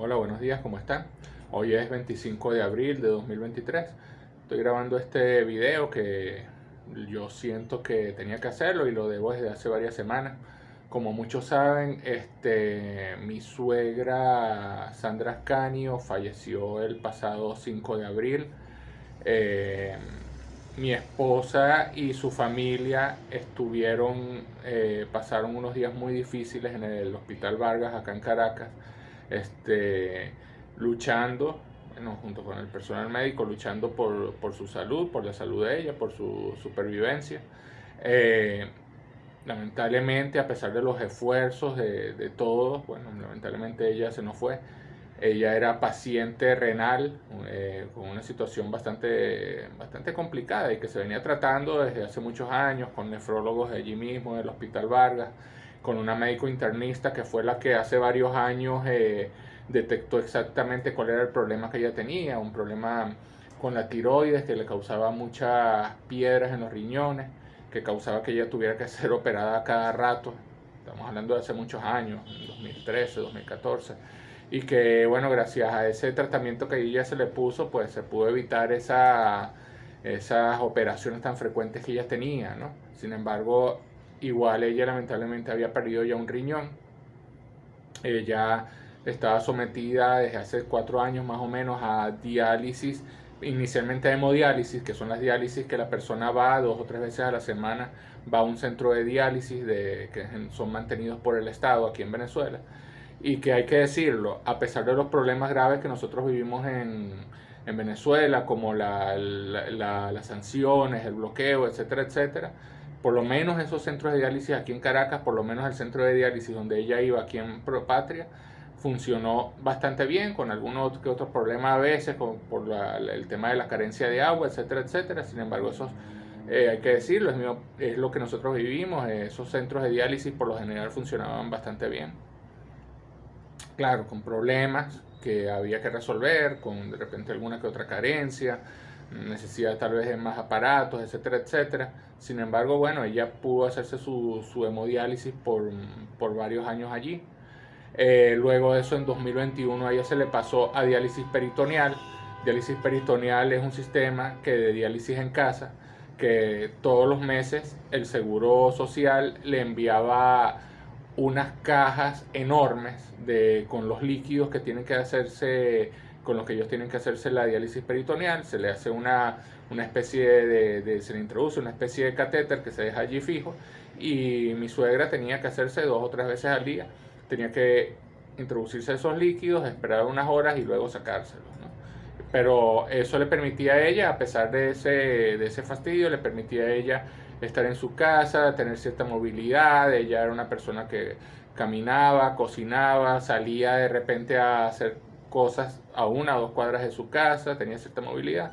Hola, buenos días, ¿cómo están? Hoy es 25 de abril de 2023. Estoy grabando este video que yo siento que tenía que hacerlo y lo debo desde hace varias semanas. Como muchos saben, este, mi suegra Sandra Ascanio falleció el pasado 5 de abril. Eh, mi esposa y su familia estuvieron, eh, pasaron unos días muy difíciles en el Hospital Vargas, acá en Caracas este, luchando, bueno, junto con el personal médico, luchando por, por, su salud, por la salud de ella, por su supervivencia. Eh, lamentablemente, a pesar de los esfuerzos de, de, todos, bueno, lamentablemente ella se nos fue. Ella era paciente renal eh, con una situación bastante, bastante complicada y que se venía tratando desde hace muchos años con nefrólogos de allí mismo, del Hospital Vargas con una médico internista que fue la que hace varios años eh, detectó exactamente cuál era el problema que ella tenía, un problema con la tiroides que le causaba muchas piedras en los riñones, que causaba que ella tuviera que ser operada cada rato, estamos hablando de hace muchos años, 2013, 2014, y que bueno, gracias a ese tratamiento que ella se le puso, pues se pudo evitar esa, esas operaciones tan frecuentes que ella tenía, ¿no? Sin embargo, Igual ella lamentablemente había perdido ya un riñón. Ella estaba sometida desde hace cuatro años más o menos a diálisis, inicialmente a hemodiálisis, que son las diálisis que la persona va dos o tres veces a la semana, va a un centro de diálisis de, que son mantenidos por el Estado aquí en Venezuela. Y que hay que decirlo, a pesar de los problemas graves que nosotros vivimos en, en Venezuela, como la, las sanciones, el bloqueo, etcétera, etcétera, por lo menos esos centros de diálisis aquí en Caracas, por lo menos el centro de diálisis donde ella iba aquí en Propatria, funcionó bastante bien, con algunos que otros problemas a veces, por el tema de la carencia de agua, etcétera, etcétera. Sin embargo, esos, eh, hay que decirlo, es, es, lo que nosotros vivimos, esos centros de diálisis por lo general funcionaban bastante bien. Claro, con problemas que había que resolver, con de repente alguna que otra carencia, necesidad tal vez más aparatos, etcétera, etcétera. Sin embargo, bueno, ella pudo hacerse su, su hemodiálisis por, por, varios años allí. Eh, luego de eso, en 2021, a ella se le pasó a diálisis peritoneal. Diálisis peritoneal es un sistema que de diálisis en casa, que todos los meses el Seguro Social le enviaba unas cajas enormes de, con los líquidos que tienen que hacerse con los que ellos tienen que hacerse la diálisis peritoneal, se le hace una, una especie de, se le introduce una especie de catéter que se deja allí fijo y mi suegra tenía que hacerse dos o tres veces al día, tenía que introducirse esos líquidos, esperar unas horas y luego sacárselos. Pero eso le permitía a ella, a pesar de ese, de ese fastidio, le permitía a ella estar en su casa, tener cierta movilidad, ella era una persona que caminaba, cocinaba, salía de repente a hacer cosas a una o dos cuadras de su casa, tenía cierta movilidad.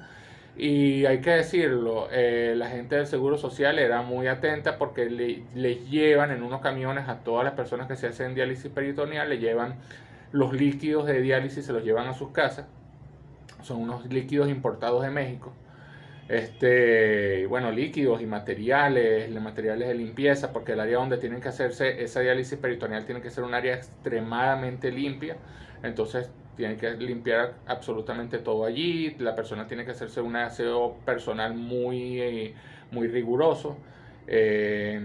Y hay que decirlo, eh, la gente del Seguro Social era muy atenta porque le, les llevan en unos camiones a todas las personas que se hacen diálisis peritoneal, le llevan los líquidos de diálisis, se los llevan a sus casas. Son unos líquidos importados de México. Este, bueno, líquidos y materiales, materiales de limpieza, porque el área donde tienen que hacerse esa diálisis peritoneal tiene que ser un área extremadamente limpia. Entonces tiene que limpiar absolutamente todo allí, la persona tiene que hacerse un aseo personal muy, muy riguroso. Eh,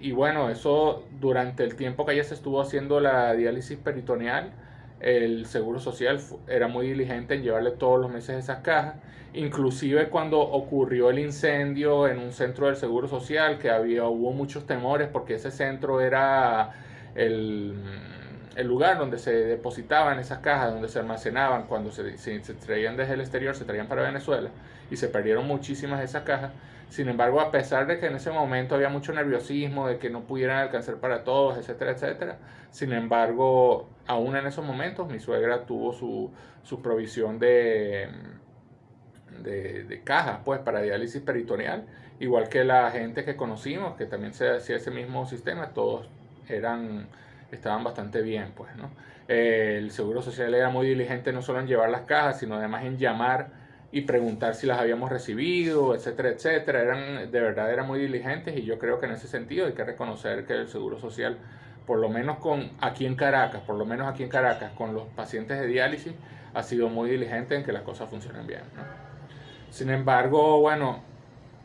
y bueno, eso durante el tiempo que ella se estuvo haciendo la diálisis peritoneal, el Seguro Social era muy diligente en llevarle todos los meses esas cajas. Inclusive cuando ocurrió el incendio en un centro del Seguro Social, que había, hubo muchos temores porque ese centro era el el lugar donde se depositaban esas cajas, donde se almacenaban cuando se, se, traían desde el exterior, se traían para Venezuela y se perdieron muchísimas de esas cajas. Sin embargo, a pesar de que en ese momento había mucho nerviosismo, de que no pudieran alcanzar para todos, etcétera, etcétera, sin embargo, aún en esos momentos mi suegra tuvo su, su provisión de, de, de cajas pues, para diálisis peritoneal, igual que la gente que conocimos, que también se hacía ese mismo sistema, todos eran estaban bastante bien, pues, ¿no? el Seguro Social era muy diligente no solo en llevar las cajas, sino además en llamar y preguntar si las habíamos recibido, etcétera, etcétera. Eran, de verdad eran muy diligentes y yo creo que en ese sentido hay que reconocer que el Seguro Social por lo menos con aquí en Caracas, por lo menos aquí en Caracas, con los pacientes de diálisis, ha sido muy diligente en que las cosas funcionen bien. Sin embargo, bueno,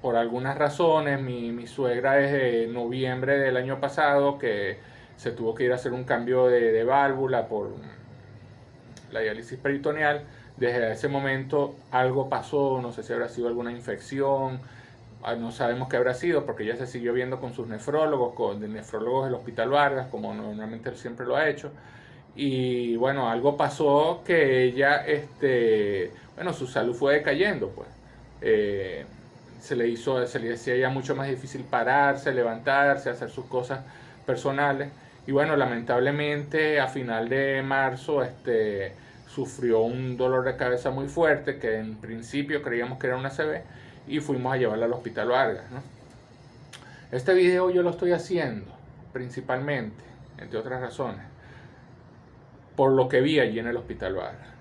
por algunas razones, mi, suegra es de noviembre del año pasado que se tuvo que ir a hacer un cambio de, de válvula por la diálisis peritoneal. Desde ese momento algo pasó, no sé si habrá sido alguna infección, ah, no sabemos qué habrá sido porque ella se siguió viendo con sus nefrólogos, con nefrólogos del Hospital Vargas, como normalmente siempre lo ha hecho. Y bueno, algo pasó que ella, este, bueno, su salud fue decayendo, pues. Eh, se le hizo, se le decía ya mucho más difícil pararse, levantarse, hacer sus cosas personales. Y bueno, lamentablemente a final de marzo este, sufrió un dolor de cabeza muy fuerte que en principio creíamos que era una CB y fuimos a llevarla al hospital Vargas. Este video yo lo estoy haciendo principalmente, entre otras razones, por lo que vi allí en el hospital Vargas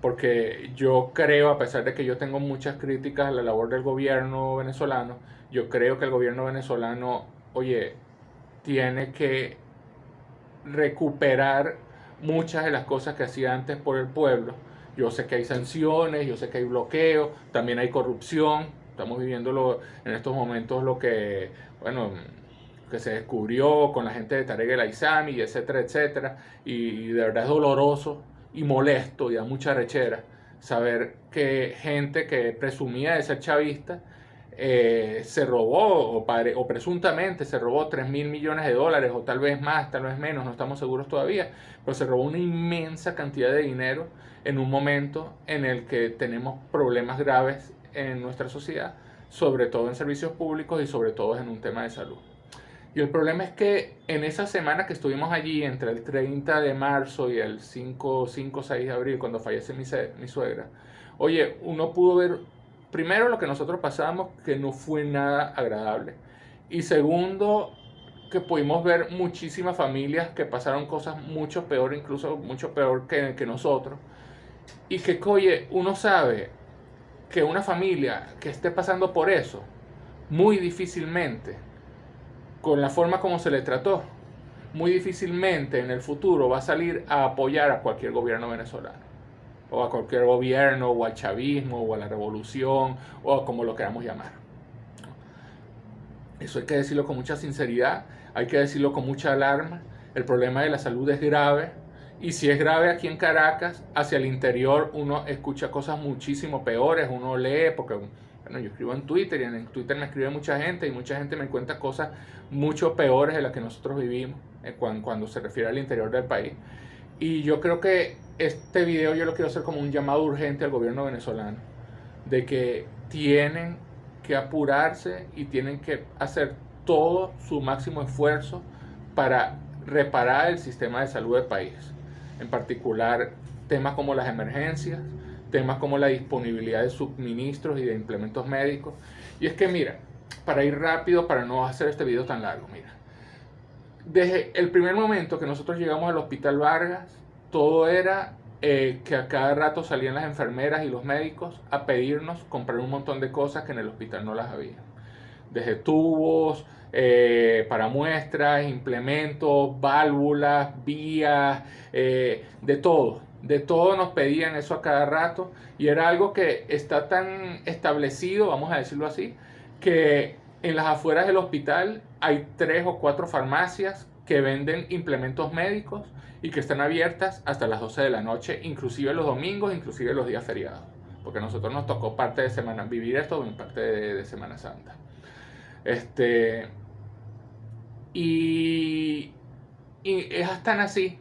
porque yo creo, a pesar de que yo tengo muchas críticas a la labor del gobierno venezolano, yo creo que el gobierno venezolano, oye, tiene que recuperar muchas de las cosas que hacía antes por el pueblo. Yo sé que hay sanciones, yo sé que hay bloqueo, también hay corrupción. Estamos viviendo en estos momentos lo que, bueno, que se descubrió con la gente de Tarek el Aizami, etcétera, etcétera. Y de verdad es doloroso y molesto y da mucha rechera saber que gente que presumía de ser chavista eh, se robó o, o, presuntamente se robó 3 mil millones de dólares o tal vez más, tal vez menos, no estamos seguros todavía, pero se robó una inmensa cantidad de dinero en un momento en el que tenemos problemas graves en nuestra sociedad, sobre todo en servicios públicos y sobre todo en un tema de salud. Y el problema es que en esa semana que estuvimos allí, entre el 30 de marzo y el 5, 5 6 de abril, cuando fallece mi suegra, oye, uno pudo ver, primero, lo que nosotros pasamos, que no fue nada agradable. Y segundo, que pudimos ver muchísimas familias que pasaron cosas mucho peor, incluso mucho peor que, nosotros. Y que, oye, uno sabe que una familia que esté pasando por eso, muy difícilmente con la forma como se le trató, muy difícilmente en el futuro va a salir a apoyar a cualquier gobierno venezolano, o a cualquier gobierno, o al chavismo, o a la revolución, o como lo queramos llamar. Eso hay que decirlo con mucha sinceridad, hay que decirlo con mucha alarma. El problema de la salud es grave, y si es grave aquí en Caracas, hacia el interior uno escucha cosas muchísimo peores, uno lee, porque yo escribo en Twitter y en Twitter me escribe mucha gente y mucha gente me cuenta cosas mucho peores de las que nosotros vivimos eh, cuando, se refiere al interior del país. Y yo creo que este video yo lo quiero hacer como un llamado urgente al gobierno venezolano de que tienen que apurarse y tienen que hacer todo su máximo esfuerzo para reparar el sistema de salud del país. En particular temas como las emergencias, temas como la disponibilidad de suministros y de implementos médicos. Y es que mira, para ir rápido, para no hacer este video tan largo, mira. Desde el primer momento que nosotros llegamos al Hospital Vargas, todo era eh, que a cada rato salían las enfermeras y los médicos a pedirnos comprar un montón de cosas que en el hospital no las había. Desde tubos, eh, para muestras, implementos, válvulas, vías, eh, de todo de todo nos pedían eso a cada rato y era algo que está tan establecido, vamos a decirlo así, que en las afueras del hospital hay tres o cuatro farmacias que venden implementos médicos y que están abiertas hasta las 12 de la noche, inclusive los domingos, inclusive los días feriados. Porque a nosotros nos tocó parte de semana, vivir esto en parte de, Semana Santa. Este, y, y es tan así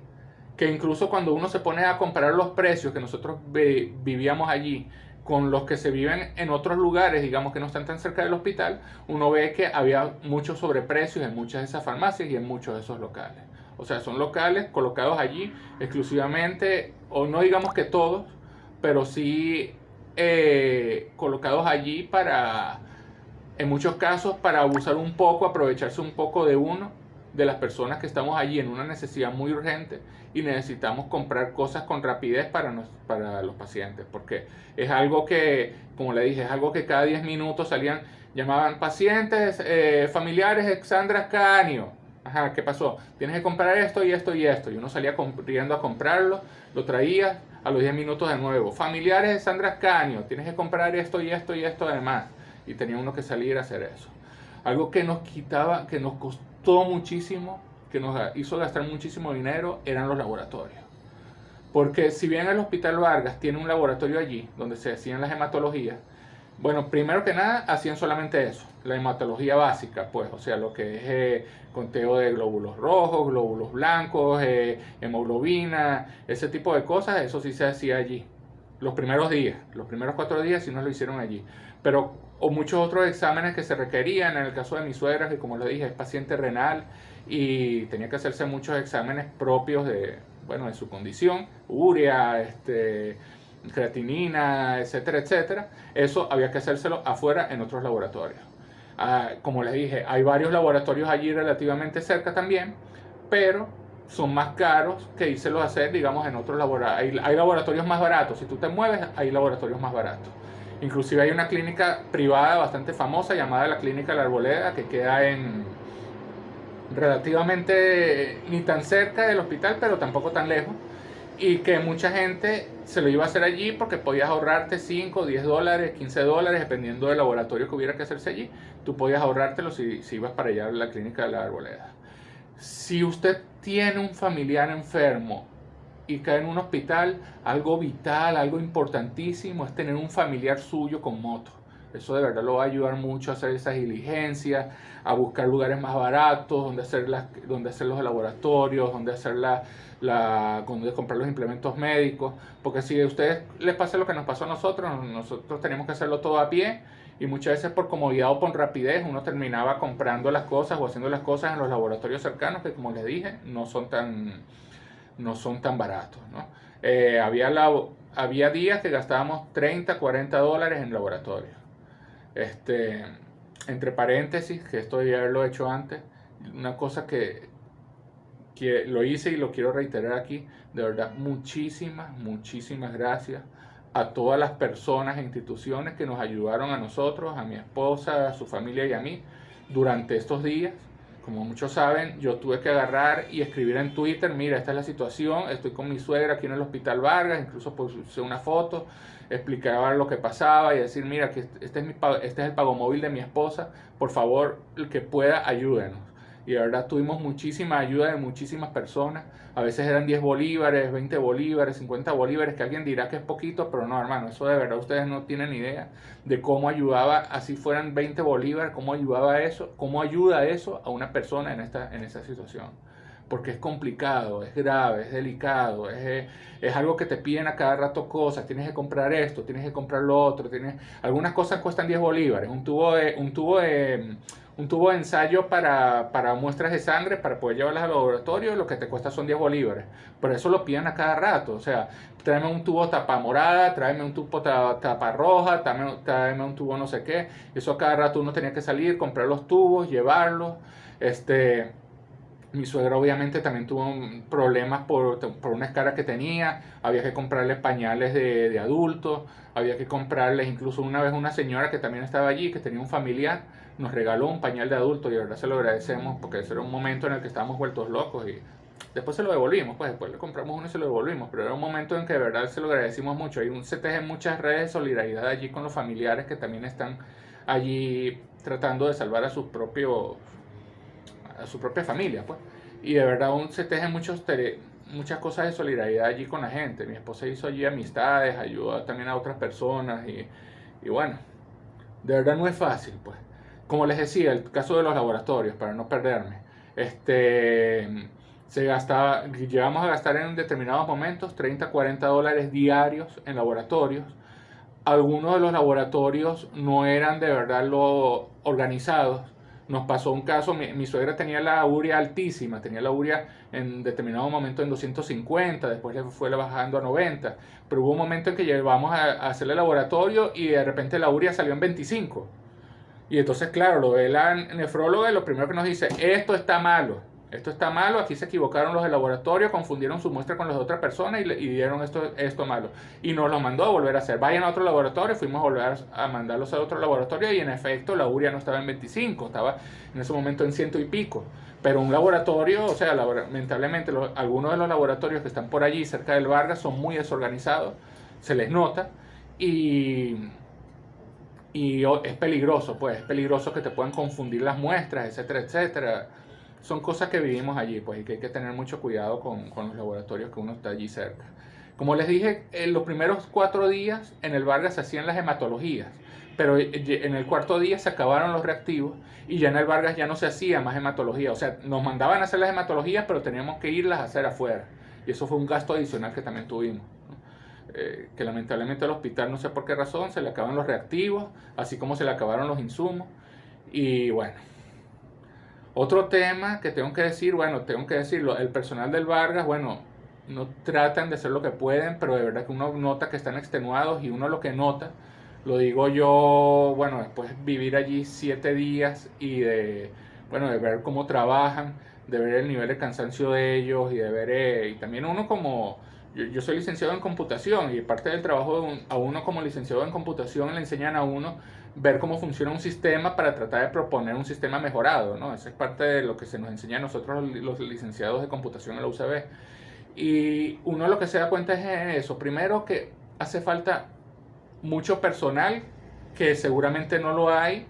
que incluso cuando uno se pone a comparar los precios que nosotros vivíamos allí con los que se viven en otros lugares, digamos que no están tan cerca del hospital, uno ve que había muchos sobreprecios en muchas de esas farmacias y en muchos de esos locales. O sea, son locales colocados allí exclusivamente, o no digamos que todos, pero sí eh, colocados allí para, en muchos casos, para abusar un poco, aprovecharse un poco de uno de las personas que estamos allí en una necesidad muy urgente y necesitamos comprar cosas con rapidez para, para los pacientes, porque es algo que, como le dije, es algo que cada 10 minutos salían, llamaban pacientes, eh, familiares, Exandra Canio, Ajá, ¿qué pasó? Tienes que comprar esto y esto y esto. Y uno salía corriendo a comprarlo, lo traía a los 10 minutos de nuevo. Familiares de Sandra Ascanio, tienes que comprar esto y esto y esto además. Y tenía uno que salir a hacer eso. Algo que nos quitaba, que nos costó muchísimo, que nos hizo gastar muchísimo dinero, eran los laboratorios. Porque si bien el Hospital Vargas tiene un laboratorio allí, donde se hacían las hematologías, bueno, primero que nada, hacían solamente eso, la hematología básica, pues, o sea, lo que es eh, conteo de glóbulos rojos, glóbulos blancos, eh, hemoglobina, ese tipo de cosas, eso sí se hacía allí. Los primeros días, los primeros cuatro días sí no lo hicieron allí. Pero o muchos otros exámenes que se requerían, en el caso de mi suegra, que como le dije es paciente renal y tenía que hacerse muchos exámenes propios de, bueno, de su condición, urea, este, creatinina, etcétera, etcétera, eso había que hacérselo afuera en otros laboratorios. Ah, como les dije, hay varios laboratorios allí relativamente cerca también, pero son más caros que írselo a hacer, digamos, en otros laboratorios. Hay, hay, laboratorios más baratos, si tú te mueves, hay laboratorios más baratos. Inclusive hay una clínica privada bastante famosa llamada la Clínica La Arboleda, que queda en relativamente ni tan cerca del hospital, pero tampoco tan lejos y que mucha gente se lo iba a hacer allí porque podías ahorrarte 5, 10 dólares, 15 dólares, dependiendo del laboratorio que hubiera que hacerse allí, tú podías ahorrártelo si, si ibas para allá a la clínica de la arboleda. Si usted tiene un familiar enfermo y cae en un hospital, algo vital, algo importantísimo es tener un familiar suyo con moto. Eso de verdad lo va a ayudar mucho a hacer esas diligencias, a buscar lugares más baratos, donde hacer, las, donde hacer los laboratorios, donde hacer la, la, donde comprar los implementos médicos. Porque si a ustedes les pasa lo que nos pasó a nosotros, nosotros teníamos que hacerlo todo a pie y muchas veces por comodidad o por rapidez uno terminaba comprando las cosas o haciendo las cosas en los laboratorios cercanos que como les dije no son tan, no son tan baratos. ¿no? Eh, había, había días que gastábamos 30, 40 dólares en laboratorio. Este, entre paréntesis, que esto ya lo he hecho antes, una cosa que, que lo hice y lo quiero reiterar aquí, de verdad, muchísimas, muchísimas gracias a todas las personas e instituciones que nos ayudaron a nosotros, a mi esposa, a su familia y a mí durante estos días. Como muchos saben, yo tuve que agarrar y escribir en Twitter, mira, esta es la situación, estoy con mi suegra aquí en el Hospital Vargas, incluso puse una foto, explicaba lo que pasaba y decir, mira, que este es, este es el pago móvil de mi esposa, por favor, el que pueda, ayúdenos. Y de verdad tuvimos muchísima ayuda de muchísimas personas. A veces eran 10 bolívares, 20 bolívares, 50 bolívares, que alguien dirá que es poquito, pero no, hermano, eso de verdad ustedes no tienen idea de cómo ayudaba, así fueran 20 bolívares, cómo ayudaba eso, cómo ayuda eso a una persona en, esta, en esa situación porque es complicado, es grave, es delicado, es, es, algo que te piden a cada rato cosas, tienes que comprar esto, tienes que comprar lo otro, tienes, algunas cosas cuestan 10 bolívares, un tubo de, un tubo de, un tubo de ensayo para, para muestras de sangre para poder llevarlas al laboratorio, lo que te cuesta son 10 bolívares, pero eso lo piden a cada rato, o sea, tráeme un tubo tapa morada, tráeme un tubo tapa roja, tráeme, tráeme un tubo no sé qué, eso a cada rato uno tenía que salir, comprar los tubos, llevarlos, este mi suegra obviamente también tuvo problemas por, por una escara que tenía, había que comprarle pañales de, de adultos, había que comprarles incluso una vez una señora que también estaba allí, que tenía un familiar, nos regaló un pañal de adulto y de verdad se lo agradecemos porque ese era un momento en el que estábamos vueltos locos y después se lo devolvimos, pues después le compramos uno y se lo devolvimos, pero era un momento en que de verdad se lo agradecimos mucho. Hay un, se tejen muchas redes de solidaridad allí con los familiares que también están allí tratando de salvar a sus propios a su propia familia, pues. Y de verdad aún se tejen muchos muchas cosas de solidaridad allí con la gente. Mi esposa hizo allí amistades, ayudó también a otras personas y, y bueno, de verdad no es fácil, pues. Como les decía, el caso de los laboratorios, para no perderme, este, se gastaba, llegamos a gastar en determinados momentos 30, 40 dólares diarios en laboratorios. Algunos de los laboratorios no eran de verdad lo organizados nos pasó un caso, mi, suegra tenía la urea altísima, tenía la urea en determinado momento en 250, después le fue bajando a 90, pero hubo un momento en que llevamos a, hacerle laboratorio y de repente la urea salió en 25. Y entonces, claro, lo ve la nefróloga y lo primero que nos dice, esto está malo. Esto está malo, aquí se equivocaron los del laboratorio, confundieron su muestra con las de otra persona y, le, dieron esto, esto malo. Y nos lo mandó a volver a hacer. Vayan a otro laboratorio, fuimos a volver a mandarlos a otro laboratorio y en efecto la uria no estaba en 25, estaba en ese momento en ciento y pico. Pero un laboratorio, o sea, lamentablemente algunos de los laboratorios que están por allí cerca del Vargas son muy desorganizados, se les nota y, y es peligroso, pues es peligroso que te puedan confundir las muestras, etcétera, etcétera son cosas que vivimos allí, pues, y que hay que tener mucho cuidado con, con los laboratorios que uno está allí cerca. Como les dije, en los primeros cuatro días en el Vargas se hacían las hematologías, pero en el cuarto día se acabaron los reactivos y ya en el Vargas ya no se hacía más hematología. O sea, nos mandaban a hacer las hematologías, pero teníamos que irlas a hacer afuera. Y eso fue un gasto adicional que también tuvimos. Eh, que lamentablemente al hospital, no sé por qué razón, se le acaban los reactivos, así como se le acabaron los insumos. Y bueno, otro tema que tengo que decir, bueno, tengo que decirlo, el personal del Vargas, bueno, no tratan de hacer lo que pueden, pero de verdad que uno nota que están extenuados y uno lo que nota, lo digo yo, bueno, después vivir allí siete días y de, bueno, de ver cómo trabajan, de ver el nivel de cansancio de ellos y de ver, eh, y también uno como, yo, soy licenciado en computación y parte del trabajo a uno como licenciado en computación le enseñan a uno ver cómo funciona un sistema para tratar de proponer un sistema mejorado, ¿no? Esa es parte de lo que se nos enseña a nosotros los licenciados de computación en la UCB. Y uno lo que se da cuenta es eso. Primero que hace falta mucho personal que seguramente no lo hay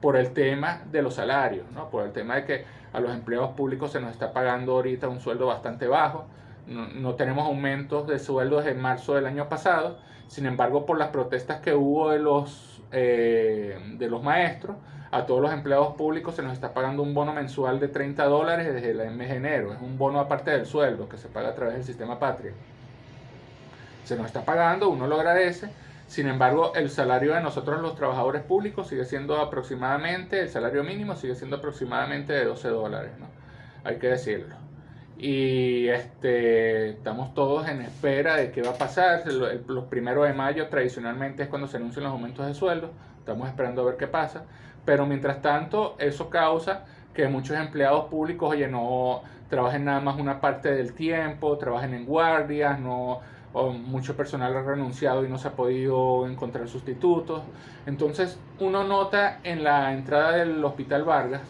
por el tema de los salarios, ¿no? Por el tema de que a los empleados públicos se nos está pagando ahorita un sueldo bastante bajo. No, no tenemos aumentos de sueldo desde marzo del año pasado. Sin embargo, por las protestas que hubo de los eh, de los maestros, a todos los empleados públicos se nos está pagando un bono mensual de 30 dólares desde el mes de enero. Es un bono aparte del sueldo que se paga a través del sistema Patria. Se nos está pagando, uno lo agradece. Sin embargo, el salario de nosotros los trabajadores públicos sigue siendo aproximadamente, el salario mínimo sigue siendo aproximadamente de 12 dólares, ¿no? Hay que decirlo y este, estamos todos en espera de qué va a pasar. Los primeros de mayo tradicionalmente es cuando se anuncian los aumentos de sueldo, estamos esperando a ver qué pasa, pero mientras tanto eso causa que muchos empleados públicos, oye, no trabajen nada más una parte del tiempo, trabajen en guardias, no, mucho personal ha renunciado y no se ha podido encontrar sustitutos. Entonces uno nota en la entrada del Hospital Vargas,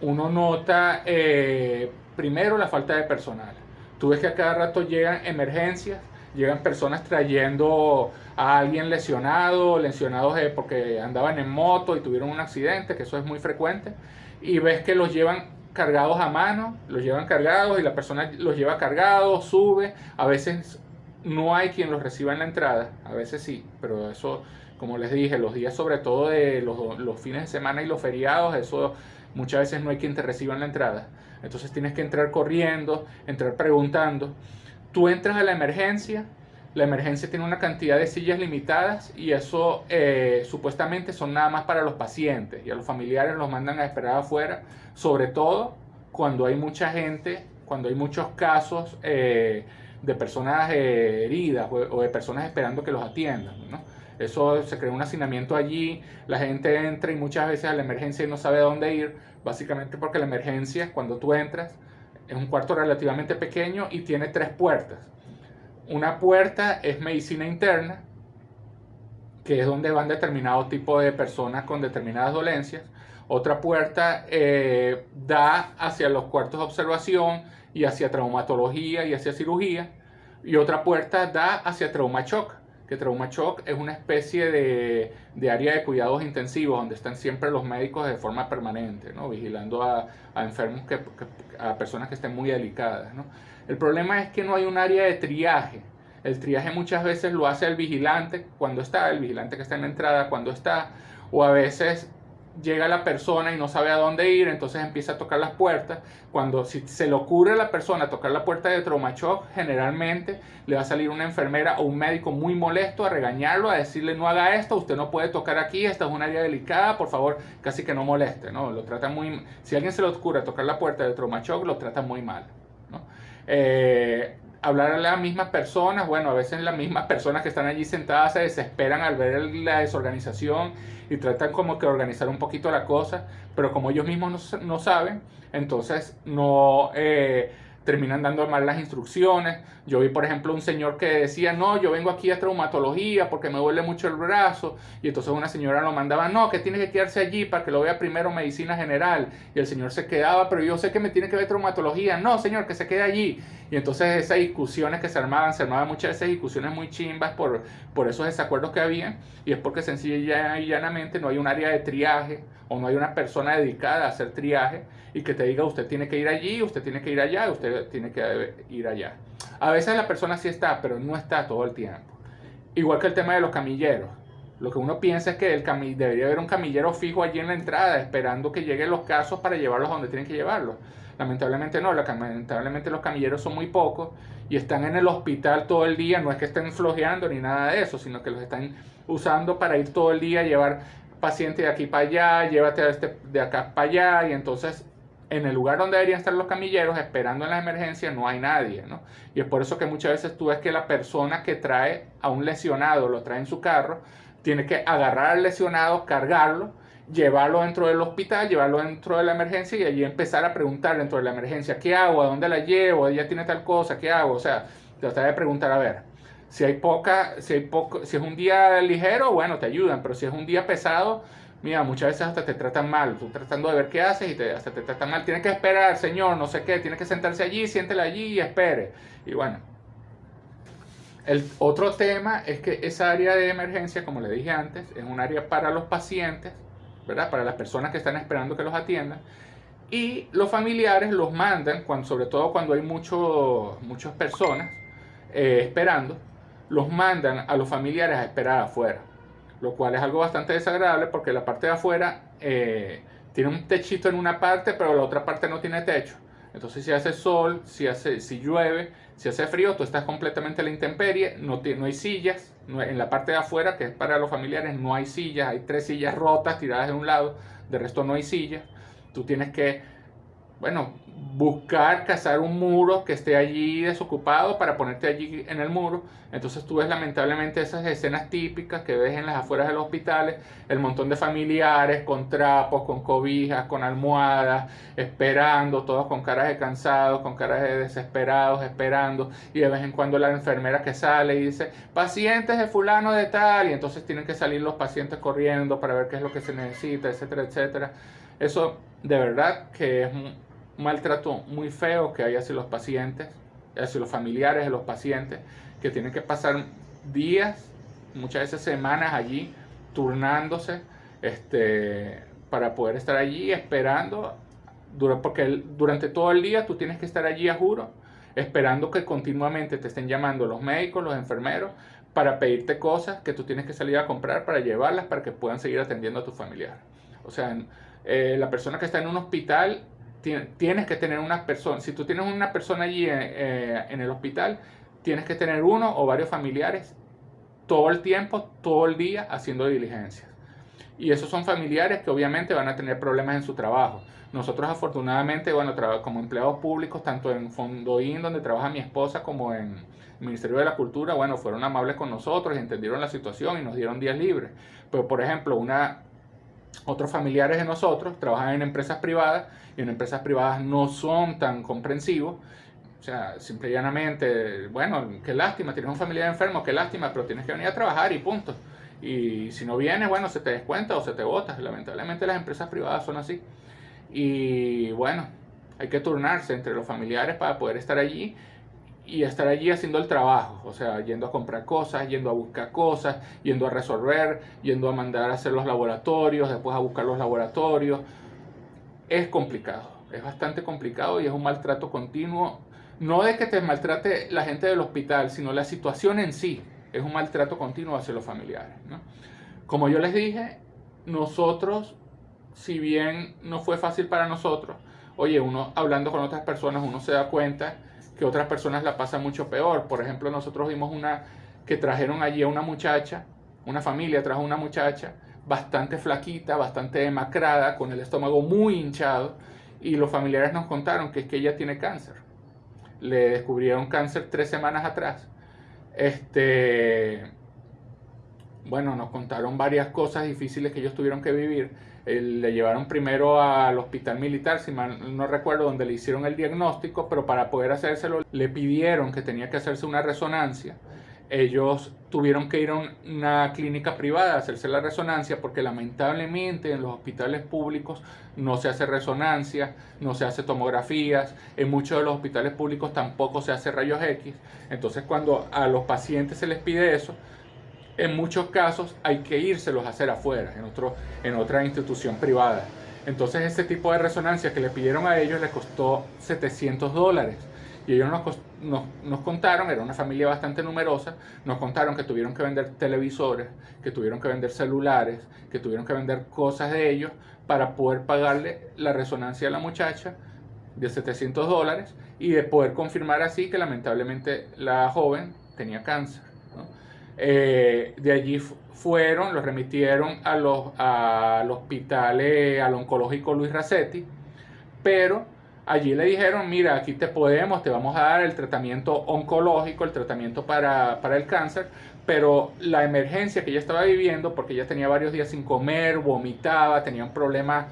uno nota... Eh, primero la falta de personal. Tú ves que a cada rato llegan emergencias, llegan personas trayendo a alguien lesionado, lesionados porque andaban en moto y tuvieron un accidente, que eso es muy frecuente, y ves que los llevan cargados a mano, los llevan cargados y la persona los lleva cargados, sube, a veces no hay quien los reciba en la entrada, a veces sí, pero eso, como les dije, los días sobre todo de los, los fines de semana y los feriados, eso muchas veces no hay quien te reciba en la entrada. Entonces tienes que entrar corriendo, entrar preguntando. Tú entras a la emergencia, la emergencia tiene una cantidad de sillas limitadas y eso eh, supuestamente son nada más para los pacientes y a los familiares los mandan a esperar afuera, sobre todo cuando hay mucha gente, cuando hay muchos casos eh, de personas eh, heridas o, de personas esperando que los atiendan. Eso se crea un hacinamiento allí, la gente entra y muchas veces a la emergencia no sabe dónde ir, básicamente porque la emergencia, cuando tú entras, es un cuarto relativamente pequeño y tiene tres puertas. Una puerta es medicina interna, que es donde van determinados tipos de personas con determinadas dolencias. Otra puerta eh, da hacia los cuartos de observación y hacia traumatología y hacia cirugía. Y otra puerta da hacia trauma shock que Trauma Shock es una especie de, de, área de cuidados intensivos donde están siempre los médicos de forma permanente, ¿no? vigilando a, a enfermos, que, a personas que estén muy delicadas. ¿no? El problema es que no hay un área de triaje. El triaje muchas veces lo hace el vigilante cuando está, el vigilante que está en la entrada cuando está, o a veces llega la persona y no sabe a dónde ir, entonces empieza a tocar las puertas. Cuando si se le ocurre a la persona tocar la puerta de Trauma generalmente le va a salir una enfermera o un médico muy molesto a regañarlo, a decirle no haga esto, usted no puede tocar aquí, esta es un área delicada, por favor, casi que no moleste, ¿no? Lo trata muy... Si alguien se le ocurre tocar la puerta de Trauma lo trata muy mal. Eh, hablar a las mismas personas, bueno, a veces las mismas personas que están allí sentadas se desesperan al ver la desorganización y tratan como que organizar un poquito la cosa, pero como ellos mismos no, no saben, entonces no... Eh, terminan dando mal las instrucciones. Yo vi, por ejemplo, un señor que decía, no, yo vengo aquí a traumatología porque me duele mucho el brazo. Y entonces una señora lo mandaba, no, que tiene que quedarse allí para que lo vea primero medicina general. Y el señor se quedaba, pero yo sé que me tiene que ver traumatología. No, señor, que se quede allí. Y entonces esas discusiones que se armaban, se armaban muchas veces discusiones muy chimbas por, por esos desacuerdos que había. Y es porque sencillamente y llanamente no hay un área de triaje o no hay una persona dedicada a hacer triaje y que te diga usted tiene que ir allí, usted tiene que ir allá, usted tiene que ir allá. A veces la persona sí está, pero no está todo el tiempo. Igual que el tema de los camilleros. Lo que uno piensa es que el debería haber un camillero fijo allí en la entrada, esperando que lleguen los casos para llevarlos a donde tienen que llevarlos. Lamentablemente no, lamentablemente los camilleros son muy pocos y están en el hospital todo el día, no es que estén flojeando ni nada de eso, sino que los están usando para ir todo el día a llevar paciente de aquí para allá, llévate este de acá para allá, y entonces en el lugar donde deberían estar los camilleros esperando en la emergencia no hay nadie, ¿no? Y es por eso que muchas veces tú ves que la persona que trae a un lesionado, lo trae en su carro, tiene que agarrar al lesionado, cargarlo, llevarlo dentro del hospital, llevarlo dentro de la emergencia y allí empezar a preguntar dentro de la emergencia, ¿qué hago? ¿A dónde la llevo? ¿Ella tiene tal cosa? ¿Qué hago? O sea, tratar de preguntar, a ver, si hay poca, si hay poco, si es un día ligero, bueno, te ayudan, pero si es un día pesado, mira, muchas veces hasta te tratan mal, tú tratando de ver qué haces y hasta te tratan mal, tienes que esperar, señor, no sé qué, tiene que sentarse allí, siéntela allí y espere. Y bueno, el otro tema es que esa área de emergencia, como le dije antes, es un área para los pacientes, ¿verdad? Para las personas que están esperando que los atiendan. Y los familiares los mandan, cuando, sobre todo cuando hay mucho, muchas personas eh, esperando, los mandan a los familiares a esperar afuera, lo cual es algo bastante desagradable porque la parte de afuera eh, tiene un techito en una parte, pero la otra parte no tiene techo. Entonces si hace sol, si, hace, si llueve, si hace frío, tú estás completamente a la intemperie, no, no hay sillas, en la parte de afuera, que es para los familiares, no hay sillas, hay tres sillas rotas tiradas de un lado, de resto no hay sillas. Tú tienes que bueno, buscar cazar un muro que esté allí desocupado para ponerte allí en el muro. Entonces tú ves lamentablemente esas escenas típicas que ves en las afueras de los hospitales, el montón de familiares con trapos, con cobijas, con almohadas, esperando, todos con caras de cansados, con caras de desesperados, esperando, y de vez en cuando la enfermera que sale y dice, pacientes de fulano de tal, y entonces tienen que salir los pacientes corriendo para ver qué es lo que se necesita, etcétera, etcétera. Eso de verdad que es maltrato muy feo que hay hacia los pacientes, hacia los familiares de los pacientes, que tienen que pasar días, muchas veces semanas allí, turnándose este, para poder estar allí esperando, porque durante todo el día tú tienes que estar allí a juro, esperando que continuamente te estén llamando los médicos, los enfermeros, para pedirte cosas que tú tienes que salir a comprar para llevarlas para que puedan seguir atendiendo a tu familiar. O sea, eh, la persona que está en un hospital tienes que tener una persona, si tú tienes una persona allí eh, eh, en el hospital, tienes que tener uno o varios familiares todo el tiempo, todo el día haciendo diligencias. Y esos son familiares que obviamente van a tener problemas en su trabajo. Nosotros afortunadamente, bueno, como empleados públicos, tanto en Fondoín, donde trabaja mi esposa, como en el Ministerio de la Cultura, bueno, fueron amables con nosotros y entendieron la situación y nos dieron días libres. Pero, por ejemplo, una, otros familiares de nosotros trabajan en empresas privadas y en empresas privadas no son tan comprensivos. O sea, simple y llanamente, bueno, qué lástima, tienes un familiar enfermo, qué lástima, pero tienes que venir a trabajar y punto. Y si no vienes, bueno, se te descuenta o se te bota. Lamentablemente las empresas privadas son así. Y bueno, hay que turnarse entre los familiares para poder estar allí y estar allí haciendo el trabajo, o sea, yendo a comprar cosas, yendo a buscar cosas, yendo a resolver, yendo a mandar a hacer los laboratorios, después a buscar los laboratorios. Es complicado, es bastante complicado y es un maltrato continuo, no de que te maltrate la gente del hospital, sino la situación en sí, es un maltrato continuo hacia los familiares. Como yo les dije, nosotros, si bien no fue fácil para nosotros, oye, uno hablando con otras personas, uno se da cuenta que otras personas la pasan mucho peor. Por ejemplo, nosotros vimos una que trajeron allí a una muchacha, una familia trajo una muchacha bastante flaquita, bastante demacrada, con el estómago muy hinchado, y los familiares nos contaron que es que ella tiene cáncer. le descubrieron cáncer tres semanas atrás. Este, bueno, nos contaron varias cosas difíciles que ellos tuvieron que vivir. Le llevaron primero al hospital militar, si mal no recuerdo, donde le hicieron el diagnóstico, pero para poder hacérselo le pidieron que tenía que hacerse una resonancia ellos tuvieron que ir a una clínica privada a hacerse la resonancia porque lamentablemente en los hospitales públicos no se hace resonancia, no se hace tomografías, en muchos de los hospitales públicos tampoco se hace rayos X. Entonces cuando a los pacientes se les pide eso, en muchos casos hay que írselos a hacer afuera, en, otro, en otra institución privada. Entonces ese tipo de resonancia que le pidieron a ellos les costó 700 dólares. Y ellos nos, nos, contaron, era una familia bastante numerosa, nos contaron que tuvieron que vender televisores, que tuvieron que vender celulares, que tuvieron que vender cosas de ellos para poder pagarle la resonancia a la muchacha de 700 dólares y de poder confirmar así que lamentablemente la joven tenía cáncer. Eh, de allí fueron, los remitieron a los, al hospital, al oncológico Luis Racetti, pero Allí le dijeron, mira, aquí te podemos, te vamos a dar el tratamiento oncológico, el tratamiento para, el cáncer, pero la emergencia que ella estaba viviendo, porque ella tenía varios días sin comer, vomitaba, tenía un problema,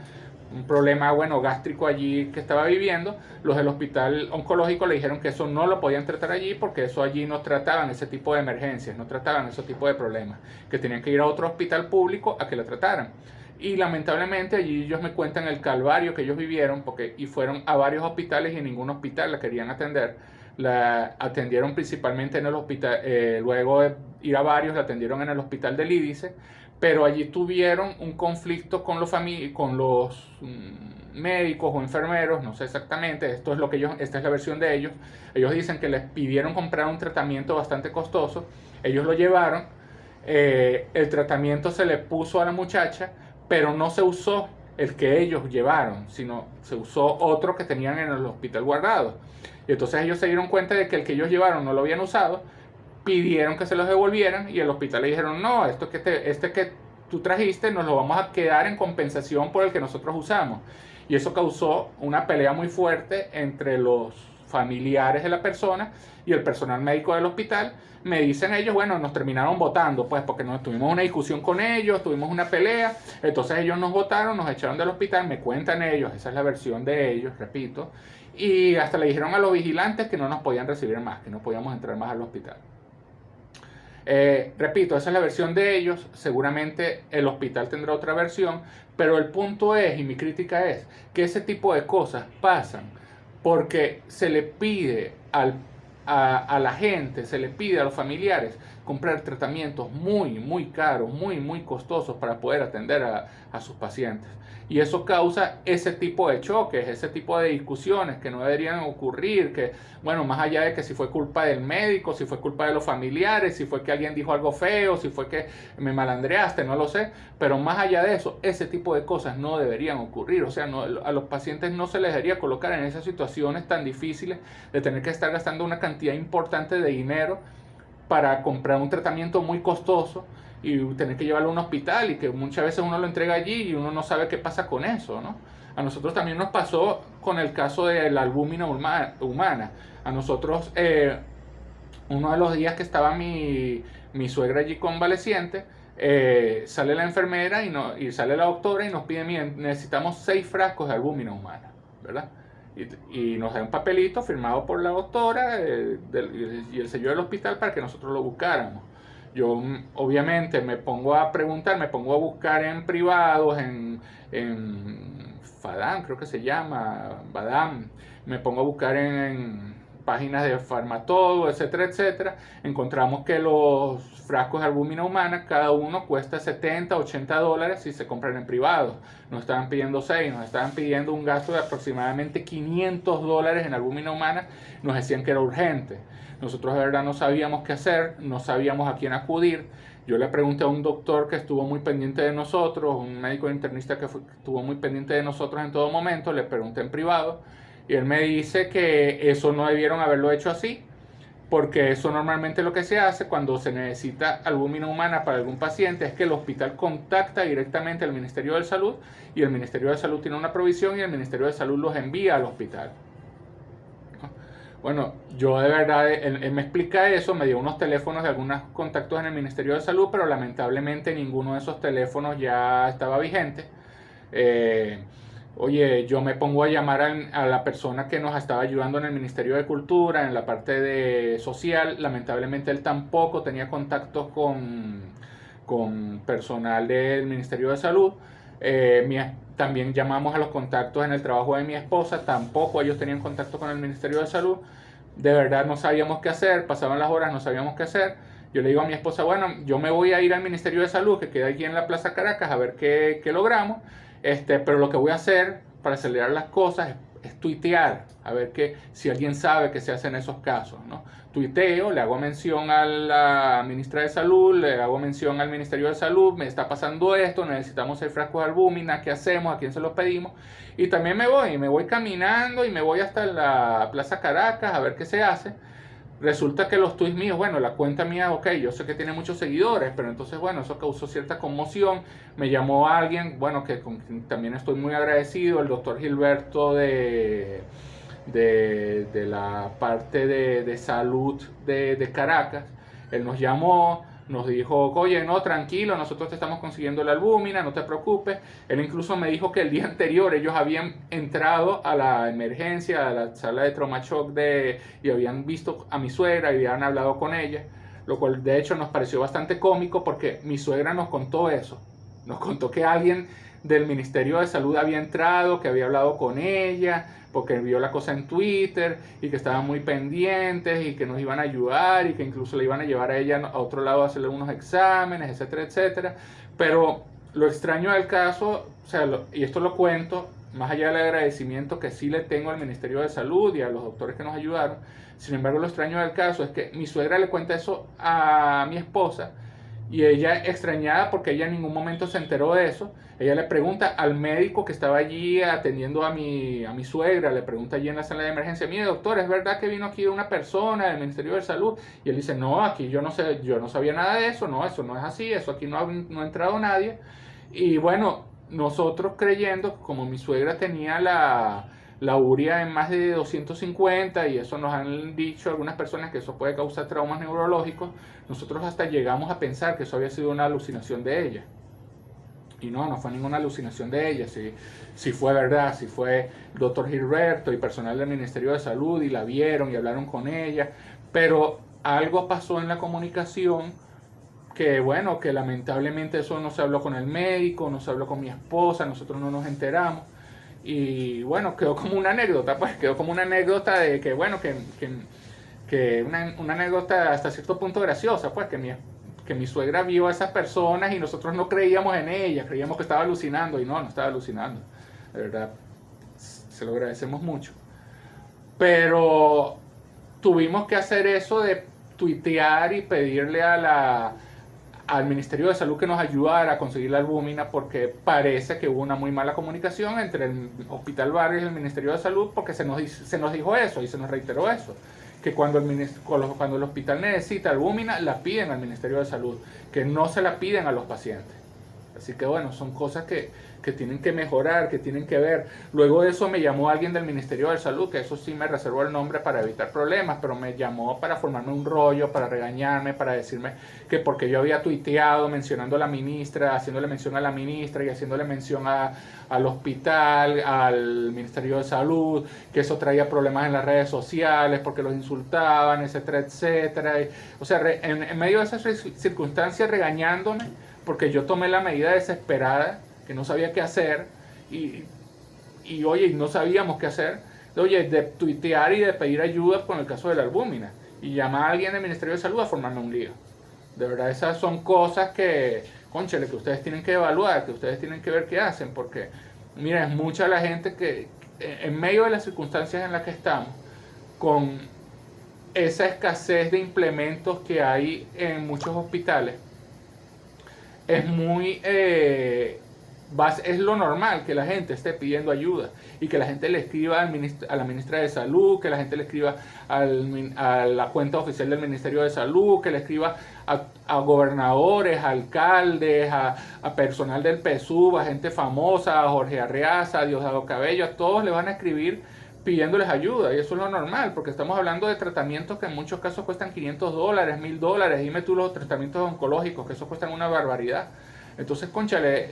un problema bueno, gástrico allí que estaba viviendo, los del hospital oncológico le dijeron que eso no lo podían tratar allí porque eso allí no trataban ese tipo de emergencias, no trataban ese tipo de problemas, que tenían que ir a otro hospital público a que la trataran. Y lamentablemente allí ellos me cuentan el calvario que ellos vivieron porque y fueron a varios hospitales y en ningún hospital la querían atender. La atendieron principalmente en el hospital, eh, luego de ir a varios la atendieron en el hospital del Lídice, pero allí tuvieron un conflicto con los, con los mm, médicos o enfermeros, no sé exactamente, esto es lo que ellos, esta es la versión de ellos. Ellos dicen que les pidieron comprar un tratamiento bastante costoso, ellos lo llevaron, eh, el tratamiento se le puso a la muchacha, pero no se usó el que ellos llevaron, sino se usó otro que tenían en el hospital guardado. Y entonces ellos se dieron cuenta de que el que ellos llevaron no lo habían usado, pidieron que se los devolvieran y el hospital le dijeron, no, esto que te, este que tú trajiste nos lo vamos a quedar en compensación por el que nosotros usamos. Y eso causó una pelea muy fuerte entre los familiares de la persona y el personal médico del hospital, me dicen ellos, bueno, nos terminaron votando, pues porque nos tuvimos una discusión con ellos, tuvimos una pelea, entonces ellos nos votaron, nos echaron del hospital, me cuentan ellos, esa es la versión de ellos, repito, y hasta le dijeron a los vigilantes que no nos podían recibir más, que no podíamos entrar más al hospital. Eh, repito, esa es la versión de ellos, seguramente el hospital tendrá otra versión, pero el punto es, y mi crítica es, que ese tipo de cosas pasan porque se le pide al a, la gente, se le pide a los familiares comprar tratamientos muy, muy caros, muy, muy costosos para poder atender a, a sus pacientes. Y eso causa ese tipo de choques, ese tipo de discusiones que no deberían ocurrir, que, bueno, más allá de que si fue culpa del médico, si fue culpa de los familiares, si fue que alguien dijo algo feo, si fue que me malandreaste, no lo sé, pero más allá de eso, ese tipo de cosas no deberían ocurrir. O sea, no, a los pacientes no se les debería colocar en esas situaciones tan difíciles de tener que estar gastando una cantidad importante de dinero para comprar un tratamiento muy costoso y tener que llevarlo a un hospital y que muchas veces uno lo entrega allí y uno no sabe qué pasa con eso, ¿no? A nosotros también nos pasó con el caso de la albúmina humana. A nosotros, eh, uno de los días que estaba mi, mi suegra allí convaleciente, eh, sale la enfermera y, no, y sale la doctora y nos pide, miren, necesitamos seis frascos de albúmina humana, ¿verdad? Y, nos da un papelito firmado por la doctora eh, y el sello del hospital para que nosotros lo buscáramos. Yo mm, obviamente me pongo a preguntar, me pongo a buscar en privados, en, en Fadam, creo que se llama, Badam, me pongo a buscar en páginas de Farmatodo, etcétera, etcétera, encontramos que los frascos de albúmina humana, cada uno cuesta 70, 80 dólares si se compran en privado. Nos estaban pidiendo 6, nos estaban pidiendo un gasto de aproximadamente 500 dólares en albúmina humana, nos decían que era urgente. Nosotros de verdad no sabíamos qué hacer, no sabíamos a quién acudir. Yo le pregunté a un doctor que estuvo muy pendiente de nosotros, un médico internista que estuvo muy pendiente de nosotros en todo momento, le pregunté en privado y él me dice que eso no debieron haberlo hecho así, porque eso normalmente lo que se hace cuando se necesita albúmina humana para algún paciente es que el hospital contacta directamente al Ministerio de Salud y el Ministerio de Salud tiene una provisión y el Ministerio de Salud los envía al hospital. Bueno, yo de verdad, él, me explica eso, me dio unos teléfonos de algunos contactos en el Ministerio de Salud, pero lamentablemente ninguno de esos teléfonos ya estaba vigente. Eh, oye, yo me pongo a llamar a, la persona que nos estaba ayudando en el Ministerio de Cultura, en la parte de social, lamentablemente él tampoco tenía contactos con, con personal del Ministerio de Salud. Eh, también llamamos a los contactos en el trabajo de mi esposa, tampoco ellos tenían contacto con el Ministerio de Salud. De verdad no sabíamos qué hacer, pasaban las horas, no sabíamos qué hacer. Yo le digo a mi esposa, bueno, yo me voy a ir al Ministerio de Salud, que queda aquí en la Plaza Caracas, a ver qué, qué logramos. Este, pero lo que voy a hacer para acelerar las cosas es es tuitear, a ver que, si alguien sabe que se hace en esos casos. ¿no? Tuiteo, le hago mención a la ministra de Salud, le hago mención al Ministerio de Salud, me está pasando esto, necesitamos el frasco de albúmina, ¿qué hacemos? ¿A quién se los pedimos? Y también me voy, me voy caminando y me voy hasta la Plaza Caracas a ver qué se hace resulta que los tweets míos, bueno, la cuenta mía, ok, yo sé que tiene muchos seguidores, pero entonces, bueno, eso causó cierta conmoción. Me llamó alguien, bueno, que también estoy muy agradecido, el doctor Gilberto de, de, la parte de, de salud de, de Caracas. Él nos llamó, nos dijo, oye, no, tranquilo, nosotros te estamos consiguiendo la albúmina, no te preocupes. Él incluso me dijo que el día anterior ellos habían entrado a la emergencia, a la sala de trauma de, y habían visto a mi suegra y habían hablado con ella, lo cual de hecho nos pareció bastante cómico porque mi suegra nos contó eso. Nos contó que alguien del Ministerio de Salud había entrado, que había hablado con ella, porque vio la cosa en Twitter y que estaban muy pendientes y que nos iban a ayudar y que incluso le iban a llevar a ella a otro lado a hacerle unos exámenes, etcétera, etcétera. Pero lo extraño del caso, o sea, y esto lo cuento, más allá del agradecimiento que sí le tengo al Ministerio de Salud y a los doctores que nos ayudaron, sin embargo lo extraño del caso es que mi suegra le cuenta eso a mi esposa y ella extrañada porque ella en ningún momento se enteró de eso. Ella le pregunta al médico que estaba allí atendiendo a mi, a mi suegra, le pregunta allí en la sala de emergencia, mire doctor, ¿es verdad que vino aquí una persona del Ministerio de Salud? Y él dice, no, aquí yo no sé, yo no sabía nada de eso, no, eso no es así, eso aquí no ha, no entrado nadie. Y bueno, nosotros creyendo, como mi suegra tenía la, la uria en más de 250 y eso nos han dicho algunas personas que eso puede causar traumas neurológicos, nosotros hasta llegamos a pensar que eso había sido una alucinación de ella. Y no, no fue ninguna alucinación de ella, si, si fue verdad, si fue el doctor Gilberto y personal del Ministerio de Salud y la vieron y hablaron con ella, pero algo pasó en la comunicación que bueno, que lamentablemente eso no se habló con el médico, no se habló con mi esposa, nosotros no nos enteramos y bueno, quedó como una anécdota, pues quedó como una anécdota de que, bueno, que, que, una, una, anécdota hasta cierto punto graciosa, pues que mi, que mi suegra vio a esas personas y nosotros no creíamos en ellas, creíamos que estaba alucinando y no, no estaba alucinando. De verdad, se lo agradecemos mucho. Pero tuvimos que hacer eso de tuitear y pedirle a la, al Ministerio de Salud que nos ayudara a conseguir la albúmina porque parece que hubo una muy mala comunicación entre el Hospital Barrios y el Ministerio de Salud porque se nos, se nos dijo eso y se nos reiteró eso, que cuando el, cuando el hospital necesita albúmina la piden al Ministerio de Salud, que no se la piden a los pacientes. Así que bueno, son cosas que, que tienen que mejorar, que tienen que ver. Luego de eso me llamó alguien del Ministerio de Salud, que eso sí me reservó el nombre para evitar problemas, pero me llamó para formarme un rollo, para regañarme, para decirme que porque yo había tuiteado mencionando a la ministra, haciéndole mención a la ministra y haciéndole mención al hospital, al Ministerio de Salud, que eso traía problemas en las redes sociales porque los insultaban, etcétera, etcétera. o sea, en, en medio de esas circunstancias regañándome, porque yo tomé la medida desesperada que no sabía qué hacer y, y oye, no sabíamos qué hacer, de, oye, de tuitear y de pedir ayuda con el caso de la albúmina y llamar a alguien del Ministerio de Salud a formarme un lío. De verdad, esas son cosas que, conchale, que ustedes tienen que evaluar, que ustedes tienen que ver qué hacen, porque, mira, es mucha la gente que, en medio de las circunstancias en las que estamos, con esa escasez de implementos que hay en muchos hospitales, es muy eh, es lo normal que la gente esté pidiendo ayuda y que la gente le escriba al a la ministra de Salud, que la gente le escriba al, a la cuenta oficial del Ministerio de Salud, que le escriba a, gobernadores, alcaldes, a, personal del PSUV, a gente famosa, a Jorge Arreaza, a Diosdado Cabello, a todos le van a escribir pidiéndoles ayuda y eso es lo normal porque estamos hablando de tratamientos que en muchos casos cuestan 500 dólares, 1000 dólares, dime tú los tratamientos oncológicos que eso cuestan una barbaridad. Entonces, conchale,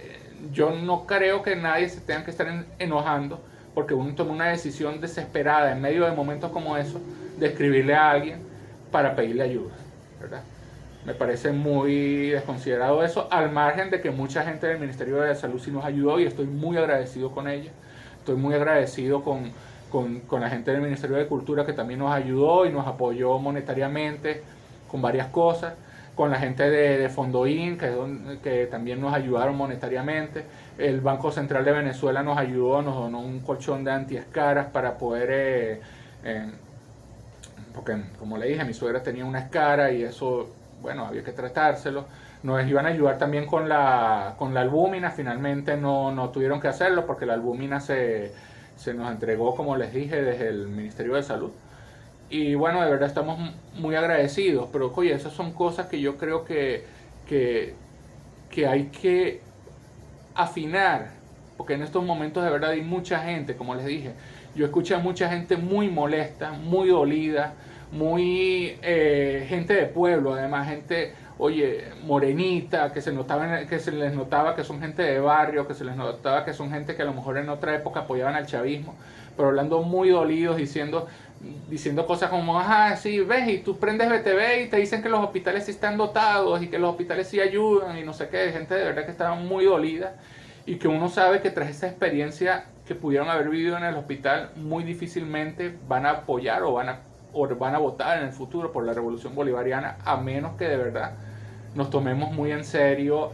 yo no creo que nadie se tenga que estar enojando porque uno toma una decisión desesperada en medio de momentos como eso de escribirle a alguien para pedirle ayuda, ¿verdad? Me parece muy desconsiderado eso, al margen de que mucha gente del Ministerio de Salud sí nos ayudó y estoy muy agradecido con ella. Estoy muy agradecido con, con, la gente del Ministerio de Cultura que también nos ayudó y nos apoyó monetariamente con varias cosas con la gente de, de Fondoín, que, también nos ayudaron monetariamente. El Banco Central de Venezuela nos ayudó, nos donó un colchón de antiescaras para poder, eh, porque como le dije, mi suegra tenía una escara y eso bueno, había que tratárselo. Nos iban a ayudar también con la, con la albúmina, finalmente no, no tuvieron que hacerlo porque la albúmina se, se nos entregó, como les dije, desde el Ministerio de Salud. Y bueno, de verdad estamos muy agradecidos, pero oye, esas son cosas que yo creo que, que, que hay que afinar, porque en estos momentos de verdad hay mucha gente, como les dije, yo escuché a mucha gente muy molesta, muy dolida, muy eh, gente de pueblo, además gente, oye, morenita, que se, notaba, que se les notaba que son gente de barrio, que se les notaba que son gente que a lo mejor en otra época apoyaban al chavismo, pero hablando muy dolidos, diciendo, diciendo cosas como, ajá, sí, ves, y tú prendes BTV y te dicen que los hospitales sí están dotados y que los hospitales sí ayudan y no sé qué, gente de verdad que estaba muy dolida y que uno sabe que tras esa experiencia que pudieron haber vivido en el hospital, muy difícilmente van a apoyar o van a o van a votar en el futuro por la revolución bolivariana, a menos que de verdad nos tomemos muy en serio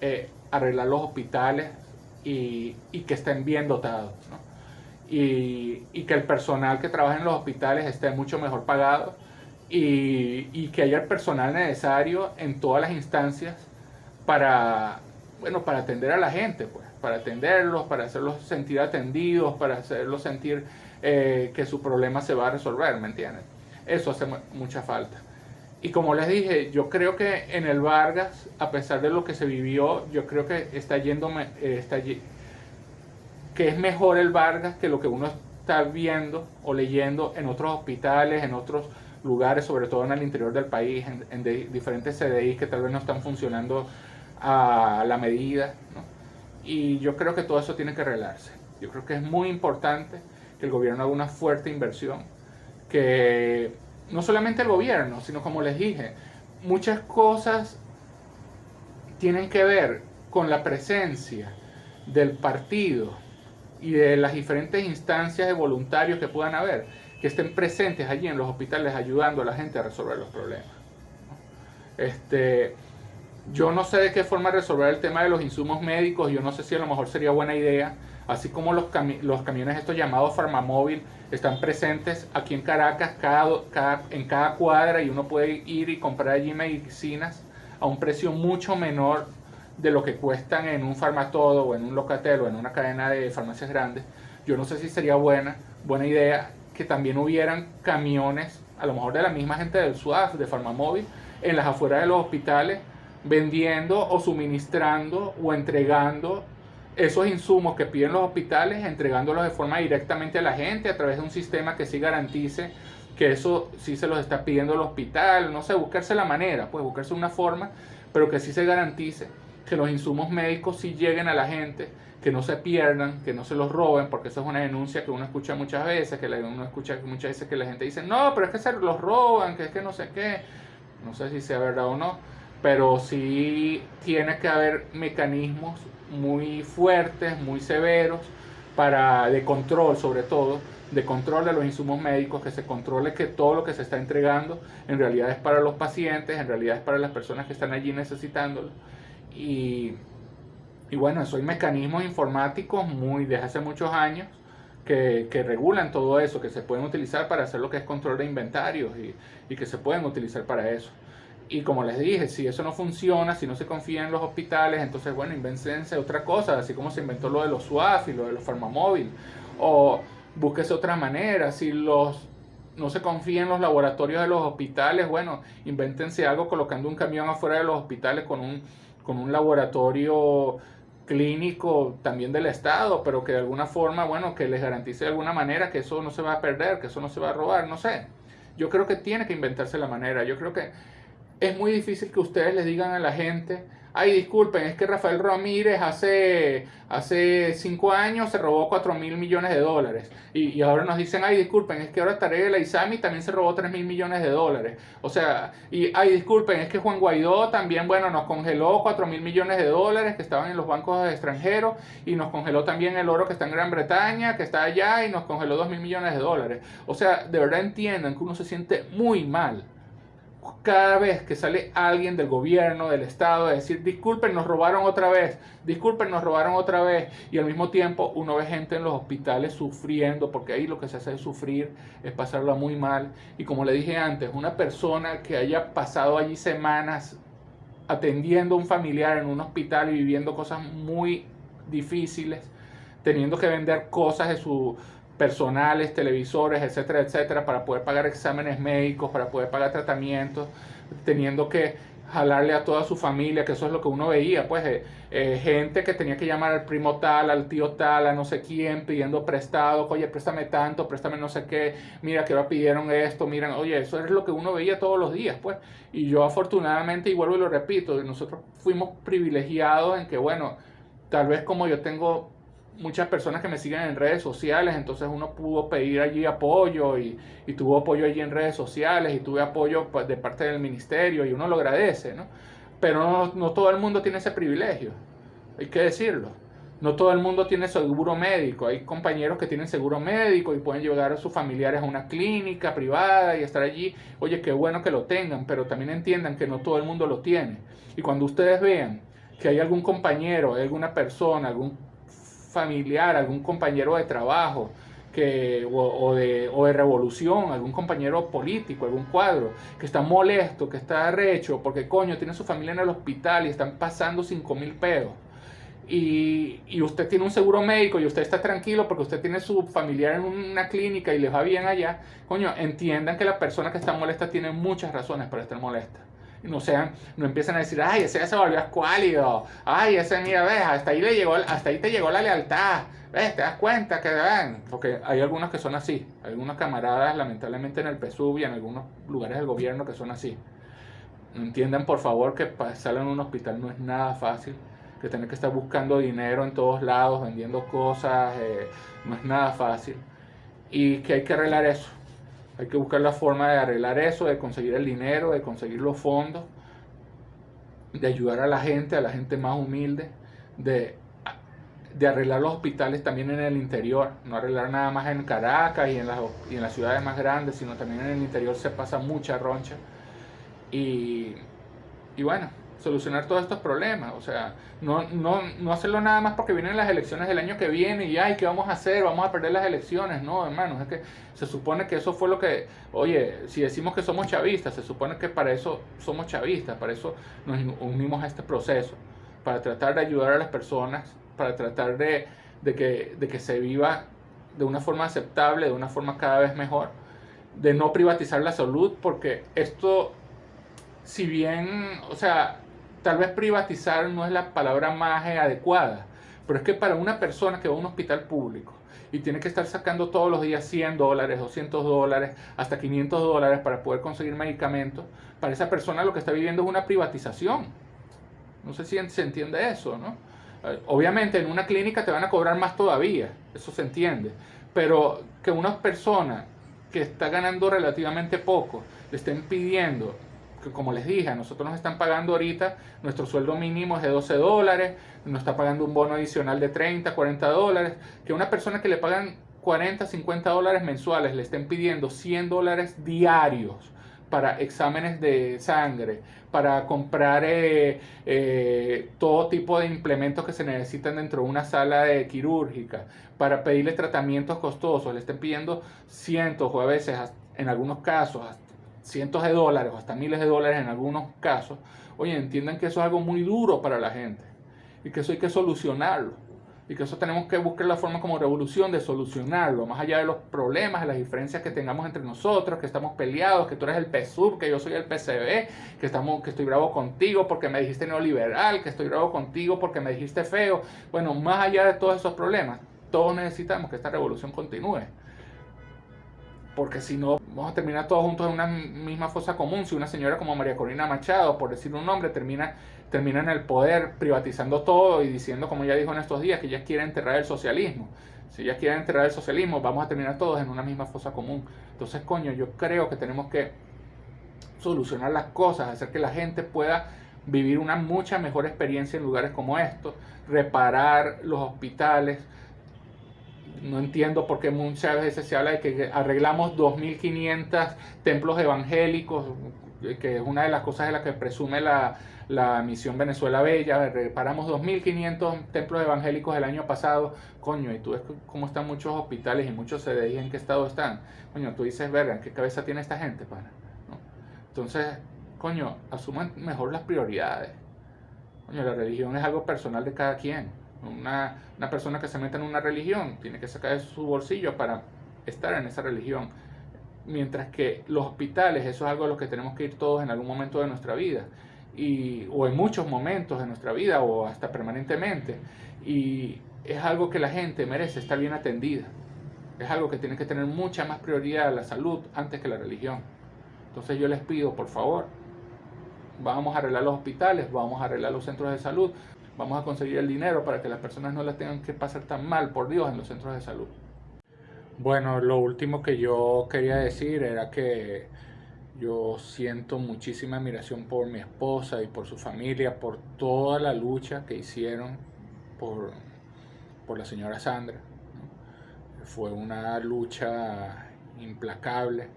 eh, arreglar los hospitales y, que estén bien dotados. Y, que el personal que trabaja en los hospitales esté mucho mejor pagado y, que haya el personal necesario en todas las instancias para, bueno, para atender a la gente, pues, para atenderlos, para hacerlos sentir atendidos, para hacerlos sentir eh, que su problema se va a resolver, ¿me entienden? Eso hace mucha falta. Y como les dije, yo creo que en el Vargas, a pesar de lo que se vivió, yo creo que está yendo, eh, está, que es mejor el Vargas que lo que uno está viendo o leyendo en otros hospitales, en otros lugares, sobre todo en el interior del país, en, diferentes CDI que tal vez no están funcionando a la medida. Y yo creo que todo eso tiene que arreglarse. Yo creo que es muy importante que el gobierno haga una fuerte inversión, que no solamente el gobierno, sino como les dije, muchas cosas tienen que ver con la presencia del partido y de las diferentes instancias de voluntarios que puedan haber, que estén presentes allí en los hospitales ayudando a la gente a resolver los problemas. Este, yo no sé de qué forma resolver el tema de los insumos médicos, yo no sé si a lo mejor sería buena idea así como los, los camiones estos llamados Farmamóvil están presentes aquí en Caracas cada, en cada cuadra y uno puede ir y comprar allí medicinas a un precio mucho menor de lo que cuestan en un farmatodo o en un locatel o en una cadena de farmacias grandes. Yo no sé si sería buena, buena idea que también hubieran camiones, a lo mejor de la misma gente del SUAF, de Farmamóvil, en las afueras de los hospitales, vendiendo o suministrando o entregando esos insumos que piden los hospitales, entregándolos de forma directamente a la gente a través de un sistema que sí garantice que eso sí se los está pidiendo el hospital, no sé, buscarse la manera, pues buscarse una forma, pero que sí se garantice que los insumos médicos sí lleguen a la gente, que no se pierdan, que no se los roben, porque eso es una denuncia que uno escucha muchas veces, que uno escucha muchas veces que la gente dice, no, pero es que se los roban, que es que no sé qué, no sé si sea verdad o no, pero sí tiene que haber mecanismos muy fuertes, muy severos, para, de control sobre todo, de control de los insumos médicos, que se controle que todo lo que se está entregando en realidad es para los pacientes, en realidad es para las personas que están allí necesitándolo. Y, y bueno, eso hay mecanismos informáticos muy desde hace muchos años que, que, regulan todo eso, que se pueden utilizar para hacer lo que es control de inventarios y, y que se pueden utilizar para eso. Y como les dije, si eso no funciona, si no se confía en los hospitales, entonces bueno, invéntense otra cosa, así como se inventó lo de los SWAF y lo de los farmamóvil. O búsquese otra manera, si los no se confía en los laboratorios de los hospitales, bueno, invéntense algo colocando un camión afuera de los hospitales con un, con un laboratorio clínico también del Estado, pero que de alguna forma, bueno, que les garantice de alguna manera que eso no se va a perder, que eso no se va a robar, no sé. Yo creo que tiene que inventarse la manera. Yo creo que es muy difícil que ustedes les digan a la gente, ay, disculpen, es que Rafael Ramírez hace, hace cinco años se robó 4 mil millones de dólares. Y, ahora nos dicen, ay, disculpen, es que ahora Tarek Isami también se robó 3 mil millones de dólares. O sea, y ay, disculpen, es que Juan Guaidó también, bueno, nos congeló 4 mil millones de dólares que estaban en los bancos extranjeros y nos congeló también el oro que está en Gran Bretaña, que está allá y nos congeló 2 mil millones de dólares. O sea, de verdad entiendan que uno se siente muy mal cada vez que sale alguien del gobierno, del Estado, a decir, disculpen, nos robaron otra vez, disculpen, nos robaron otra vez, y al mismo tiempo uno ve gente en los hospitales sufriendo, porque ahí lo que se hace es sufrir, es pasarla muy mal, y como le dije antes, una persona que haya pasado allí semanas atendiendo a un familiar en un hospital y viviendo cosas muy difíciles, teniendo que vender cosas de su personales, televisores, etcétera, etcétera, para poder pagar exámenes médicos, para poder pagar tratamientos, teniendo que jalarle a toda su familia, que eso es lo que uno veía, pues eh, eh, gente que tenía que llamar al primo tal, al tío tal, a no sé quién, pidiendo prestado, oye, préstame tanto, préstame no sé qué, mira que ahora pidieron esto, miran, oye, eso es lo que uno veía todos los días, pues, y yo afortunadamente, y vuelvo y lo repito, nosotros fuimos privilegiados en que, bueno, tal vez como yo tengo muchas personas que me siguen en redes sociales, entonces uno pudo pedir allí apoyo y, tuvo apoyo allí en redes sociales y tuve apoyo pues, de parte del ministerio y uno lo agradece, ¿no? Pero no, todo el mundo tiene ese privilegio, hay que decirlo. No todo el mundo tiene seguro médico. Hay compañeros que tienen seguro médico y pueden llevar a sus familiares a una clínica privada y estar allí. Oye, qué bueno que lo tengan, pero también entiendan que no todo el mundo lo tiene. Y cuando ustedes vean que hay algún compañero, alguna persona, algún familiar, algún compañero de trabajo, que, o, de, o, de, revolución, algún compañero político, algún cuadro, que está molesto, que está arrecho, porque coño, tiene su familia en el hospital y están pasando 5 mil pesos. Y, y, usted tiene un seguro médico y usted está tranquilo porque usted tiene su familiar en una clínica y les va bien allá, coño, entiendan que la persona que está molesta tiene muchas razones para estar molesta no sean, no empiezan a decir, ay, ese ya se volvió escuálido, ay, ese mira, ves, hasta ahí le llegó, hasta ahí te llegó la lealtad, ves, te das cuenta que ven, porque hay algunos que son así, hay algunos camaradas lamentablemente en el PSUV y en algunos lugares del gobierno que son así. Entiendan por favor que pasar en un hospital no es nada fácil, que tener que estar buscando dinero en todos lados, vendiendo cosas, eh, no es nada fácil, y que hay que arreglar eso hay que buscar la forma de arreglar eso, de conseguir el dinero, de conseguir los fondos, de ayudar a la gente, a la gente más humilde, de, de arreglar los hospitales también en el interior, no arreglar nada más en Caracas y en, las, y en las ciudades más grandes, sino también en el interior se pasa mucha roncha. Y, y bueno, solucionar todos estos problemas. O sea, no, no, no hacerlo nada más porque vienen las elecciones del año que viene y, ay, ¿qué vamos a hacer? Vamos a perder las elecciones. No, hermanos, es que se supone que eso fue lo que, oye, si decimos que somos chavistas, se supone que para eso somos chavistas, para eso nos unimos a este proceso, para tratar de ayudar a las personas, para tratar de, de, que, de que se viva de una forma aceptable, de una forma cada vez mejor, de no privatizar la salud, porque esto, si bien, o sea, tal vez privatizar no es la palabra más adecuada, pero es que para una persona que va a un hospital público y tiene que estar sacando todos los días 100 dólares, 200 dólares, hasta 500 dólares para poder conseguir medicamentos, para esa persona lo que está viviendo es una privatización. No sé si se entiende eso, ¿no? Eh, obviamente en una clínica te van a cobrar más todavía, eso se entiende, pero que una persona que está ganando relativamente poco le estén pidiendo como les dije, a nosotros nos están pagando ahorita, nuestro sueldo mínimo es de 12 dólares, nos está pagando un bono adicional de 30, 40 dólares, que una persona que le pagan 40, 50 dólares mensuales le estén pidiendo 100 dólares diarios para exámenes de sangre, para comprar eh, eh, todo tipo de implementos que se necesitan dentro de una sala de quirúrgica, para pedirle tratamientos costosos, le estén pidiendo cientos o a veces en algunos casos cientos de dólares o hasta miles de dólares en algunos casos, oye, entiendan que eso es algo muy duro para la gente y que eso hay que solucionarlo. y que eso tenemos que buscar la forma como revolución de solucionarlo, más allá de los problemas, de las diferencias que tengamos entre nosotros, que estamos peleados, que tú eres el PSUB, que yo soy el PCB, que, estamos, que estoy bravo contigo porque me dijiste neoliberal, que estoy bravo contigo porque me dijiste feo. Bueno, más allá de todos esos problemas, todos necesitamos que esta revolución continúe. Porque si no, vamos a terminar todos juntos en una misma fosa común. Si una señora como María Corina Machado, por decir un nombre, termina termina en el poder privatizando todo y diciendo, como ya dijo en estos días, que ella quiere enterrar el socialismo. Si ella quiere enterrar el socialismo, vamos a terminar todos en una misma fosa común. Entonces, coño, yo creo que tenemos que solucionar las cosas, hacer que la gente pueda vivir una mucha mejor experiencia en lugares como estos, reparar los hospitales. No entiendo por qué muchas veces se habla de que arreglamos 2.500 templos evangélicos, que es una de las cosas de las que presume la, la misión Venezuela Bella, reparamos 2.500 templos evangélicos el año pasado, coño, y tú ves cómo están muchos hospitales y muchos CDI, en qué estado están, coño, tú dices, verga, ¿en qué cabeza tiene esta gente, pana? Entonces, coño, asuman mejor las prioridades. Coño, la religión es algo personal de cada quien. Una, una persona que se mete en una religión tiene que sacar su bolsillo para estar en esa religión. Mientras que los hospitales, eso es algo a lo que tenemos que ir todos en algún momento de nuestra vida y, o en muchos momentos de nuestra vida o hasta permanentemente. Y es algo que la gente merece estar bien atendida. Es algo que tiene que tener mucha más prioridad la salud antes que la religión. Entonces yo les pido, por favor, vamos a arreglar los hospitales, vamos a arreglar los centros de salud, vamos a conseguir el dinero para que las personas no las tengan que pasar tan mal, por Dios, en los centros de salud. Bueno, lo último que yo quería decir era que yo siento muchísima admiración por mi esposa y por su familia, por toda la lucha que hicieron por, por la señora Sandra. Fue una lucha implacable.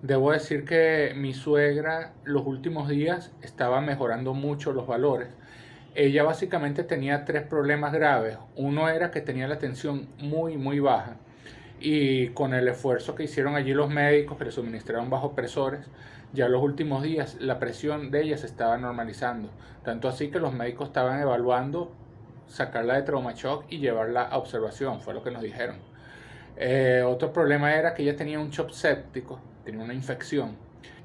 Debo decir que mi suegra los últimos días estaba mejorando mucho los valores. Ella básicamente tenía tres problemas graves. Uno era que tenía la tensión muy, muy baja y con el esfuerzo que hicieron allí los médicos que le suministraron bajo presores, ya los últimos días la presión de ella se estaba normalizando. Tanto así que los médicos estaban evaluando sacarla de trauma shock y llevarla a observación, fue lo que nos dijeron. Eh, otro problema era que ella tenía un shock séptico, tenía una infección.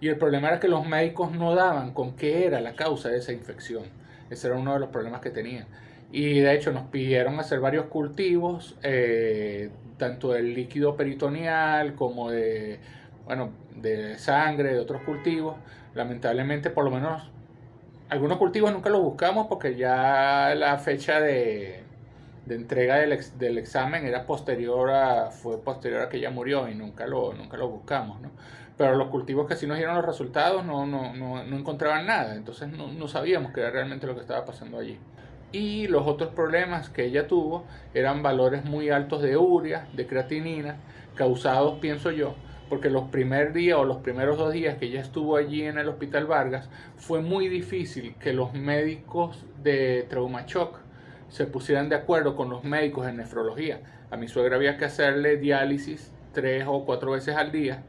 Y el problema era que los médicos no daban con qué era la causa de esa infección. Ese era uno de los problemas que tenía. Y de hecho nos pidieron hacer varios cultivos, eh, tanto del líquido peritoneal como de, bueno, de sangre, de otros cultivos. Lamentablemente, por lo menos, algunos cultivos nunca los buscamos porque ya la fecha de, de entrega del, del, examen era posterior a, fue posterior a que ella murió y nunca lo, nunca buscamos, ¿no? Pero los cultivos que sí nos dieron los resultados no, no, no, no encontraban nada, entonces no, no sabíamos qué era realmente lo que estaba pasando allí y los otros problemas que ella tuvo eran valores muy altos de urea, de creatinina, causados, pienso yo, porque los primeros días o los primeros dos días que ella estuvo allí en el Hospital Vargas, fue muy difícil que los médicos de trauma shock se pusieran de acuerdo con los médicos en nefrología. A mi suegra había que hacerle diálisis tres o cuatro veces al día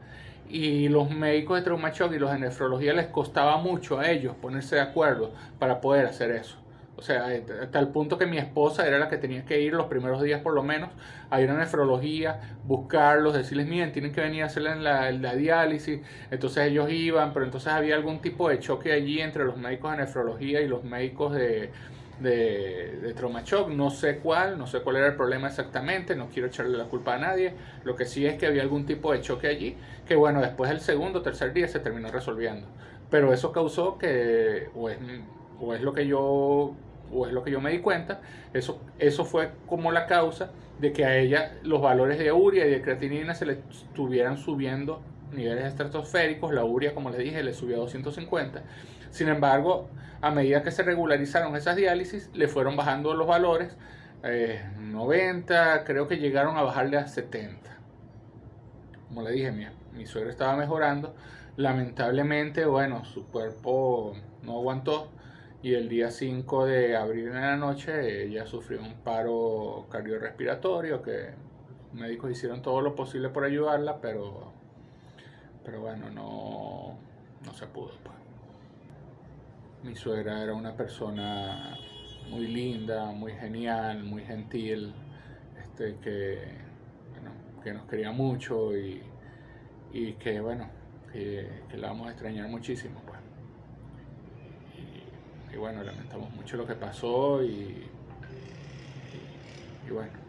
y los médicos de trauma shock y los de nefrología les costaba mucho a ellos ponerse de acuerdo para poder hacer eso. O sea, eh, hasta el punto que mi esposa era la que tenía que ir los primeros días por lo menos a ir a nefrología, buscarlos, decirles, miren, tienen que venir a hacerle la, la, diálisis. Entonces ellos iban, pero entonces había algún tipo de choque allí entre los médicos de nefrología y los médicos de, de, de trauma shock. No sé cuál, no sé cuál era el problema exactamente, no quiero echarle la culpa a nadie. Lo que sí es que había algún tipo de choque allí, que bueno, después del segundo o tercer día se terminó resolviendo. Pero eso causó que, o es, o es lo que yo o es lo que yo me di cuenta, eso, eso fue como la causa de que a ella los valores de urea y de creatinina se le estuvieran subiendo niveles estratosféricos, la urea como les dije le subió a 250, sin embargo a medida que se regularizaron esas diálisis le fueron bajando los valores, 90, eh, creo que llegaron a bajarle a 70, como le dije mi, suegra estaba mejorando, lamentablemente bueno su cuerpo no aguantó, y el día 5 de abril en la noche ella sufrió un paro cardiorrespiratorio que médicos hicieron todo lo posible por ayudarla, pero, pero bueno, no, no se pudo. Pues. Mi suegra era una persona muy linda, muy genial, muy gentil, este, que, que nos quería mucho y, que bueno, que, la vamos a extrañar muchísimo. Pues. Y, bueno, lamentamos mucho lo que pasó y, y bueno.